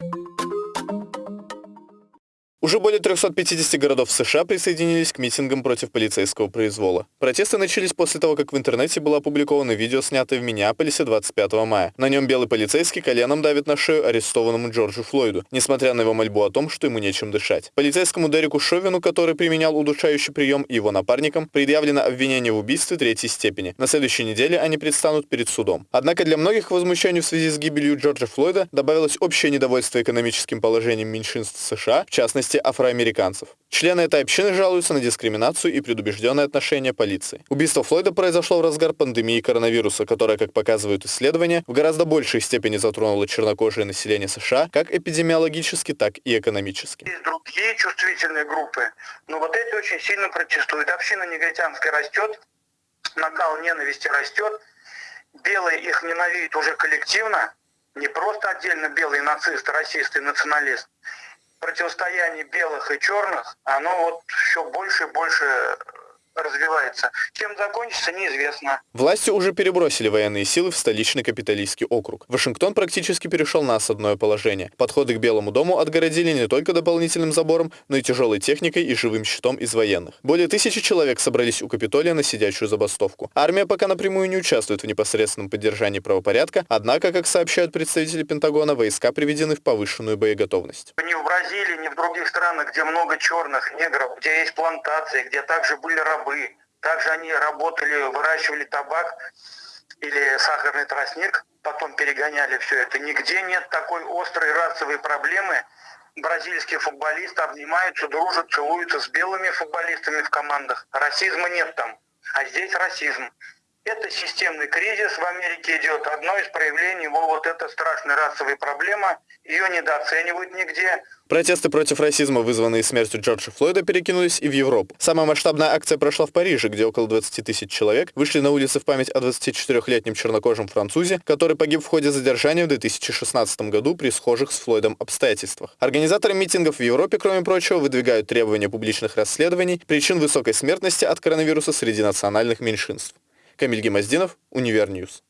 you Уже более 350 городов США присоединились к митингам против полицейского произвола. Протесты начались после того, как в интернете было опубликовано видео, снятое в Миннеаполисе 25 мая. На нем белый полицейский коленом давит на шею арестованному Джорджу Флойду, несмотря на его мольбу о том, что ему нечем дышать. Полицейскому Дереку Шовину, который применял удушающий прием, и его напарникам предъявлено обвинение в убийстве третьей степени. На следующей неделе они предстанут перед судом. Однако для многих возмущению в связи с гибелью Джорджа Флойда добавилось общее недовольство экономическим положением меньшинств США, в частности, частности афроамериканцев. Члены этой общины жалуются на дискриминацию и предубежденное отношение полиции. Убийство Флойда произошло в разгар пандемии коронавируса, которая, как показывают исследования, в гораздо большей степени затронула чернокожее население США как эпидемиологически, так и экономически. Есть другие чувствительные группы, но вот эти очень сильно протестуют. Община негритянская растет, накал ненависти растет, белые их ненавидят уже коллективно, не просто отдельно белые нацисты, расисты, националисты, противостояние белых и черных, оно вот все больше и больше развивается. Чем закончится, неизвестно. Власти уже перебросили военные силы в столичный капиталистский округ. Вашингтон практически перешел на осадное положение. Подходы к Белому дому отгородили не только дополнительным забором, но и тяжелой техникой и живым щитом из военных. Более тысячи человек собрались у Капитолия на сидячую забастовку. Армия пока напрямую не участвует в непосредственном поддержании правопорядка, однако, как сообщают представители Пентагона, войска приведены в повышенную боеготовность. Ни в Бразилии, ни в других странах, где много черных негров, где есть плантации, где также были рабы, рабы. Также они работали, выращивали табак или сахарный тростник, потом перегоняли все это. Нигде нет такой острой расовой проблемы. Бразильские футболисты обнимаются, дружат, целуются с белыми футболистами в командах. Расизма нет там, а здесь расизм. Это системный кризис в Америке идет. Одно из проявлений его вот эта страшная расовая проблема. Ее недооценивают нигде. Протесты против расизма, вызванные смертью Джорджа Флойда, перекинулись и в Европу. Самая масштабная акция прошла в Париже, где около 20 тысяч человек вышли на улицы в память о 24-летнем чернокожем французе, который погиб в ходе задержания в 2016 году при схожих с Флойдом обстоятельствах. Организаторы митингов в Европе, кроме прочего, выдвигают требования публичных расследований причин высокой смертности от коронавируса среди национальных меньшинств. Камиль Гемоздинов, Univer News.